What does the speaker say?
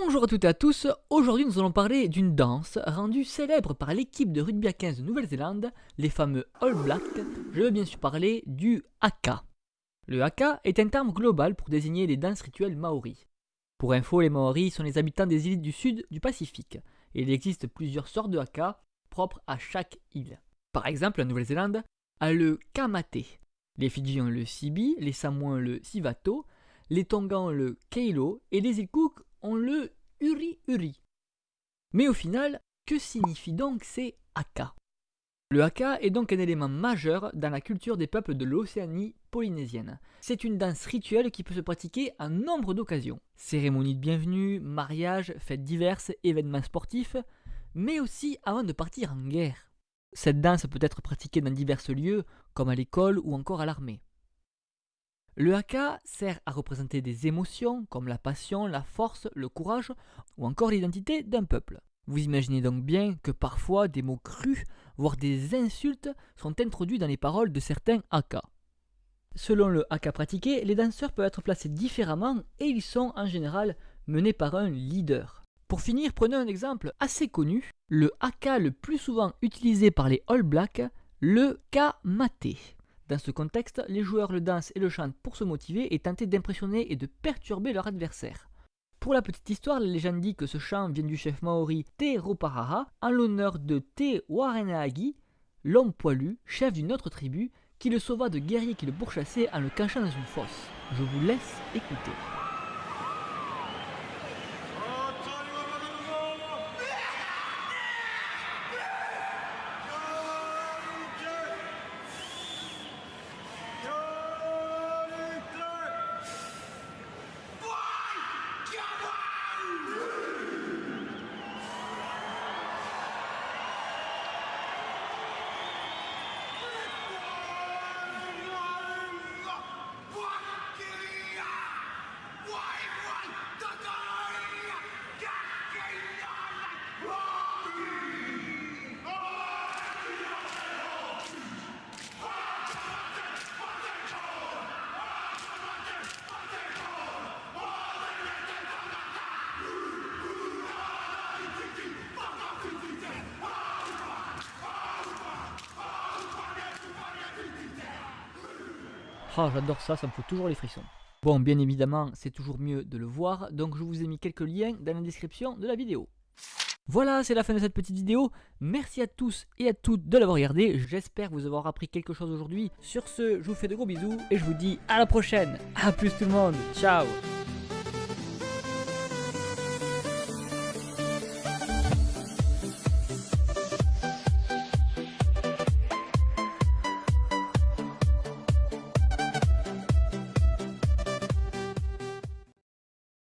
Bonjour à toutes et à tous, aujourd'hui nous allons parler d'une danse rendue célèbre par l'équipe de rugby à 15 de Nouvelle-Zélande, les fameux All Blacks, je veux bien sûr parler du haka. Le haka est un terme global pour désigner les danses rituelles maoris. Pour info, les maoris sont les habitants des îles du sud du Pacifique, et il existe plusieurs sortes de haka propres à chaque île. Par exemple, la Nouvelle-Zélande a le kamate, les Fidji ont le sibi, les Samoans le sivato, les Tongans le keilo et les îles Cook ont le uri-uri. Mais au final, que signifient donc ces haka Le haka est donc un élément majeur dans la culture des peuples de l'Océanie polynésienne. C'est une danse rituelle qui peut se pratiquer à nombre d'occasions. Cérémonies de bienvenue, mariages, fêtes diverses, événements sportifs, mais aussi avant de partir en guerre. Cette danse peut être pratiquée dans divers lieux, comme à l'école ou encore à l'armée. Le haka sert à représenter des émotions comme la passion, la force, le courage ou encore l'identité d'un peuple. Vous imaginez donc bien que parfois des mots crus, voire des insultes, sont introduits dans les paroles de certains haka. Selon le haka pratiqué, les danseurs peuvent être placés différemment et ils sont en général menés par un leader. Pour finir, prenez un exemple assez connu, le haka le plus souvent utilisé par les All Blacks, le kamate. Dans ce contexte, les joueurs le dansent et le chantent pour se motiver et tenter d'impressionner et de perturber leur adversaire. Pour la petite histoire, la légende dit que ce chant vient du chef maori Te Roparaha en l'honneur de Te Warenaagi, l'homme poilu, chef d'une autre tribu, qui le sauva de guerriers qui le pourchassaient en le cachant dans une fosse. Je vous laisse écouter. Ah, j'adore ça, ça me fout toujours les frissons. Bon, bien évidemment, c'est toujours mieux de le voir, donc je vous ai mis quelques liens dans la description de la vidéo. Voilà, c'est la fin de cette petite vidéo. Merci à tous et à toutes de l'avoir regardé. J'espère vous avoir appris quelque chose aujourd'hui. Sur ce, je vous fais de gros bisous et je vous dis à la prochaine. A plus tout le monde. Ciao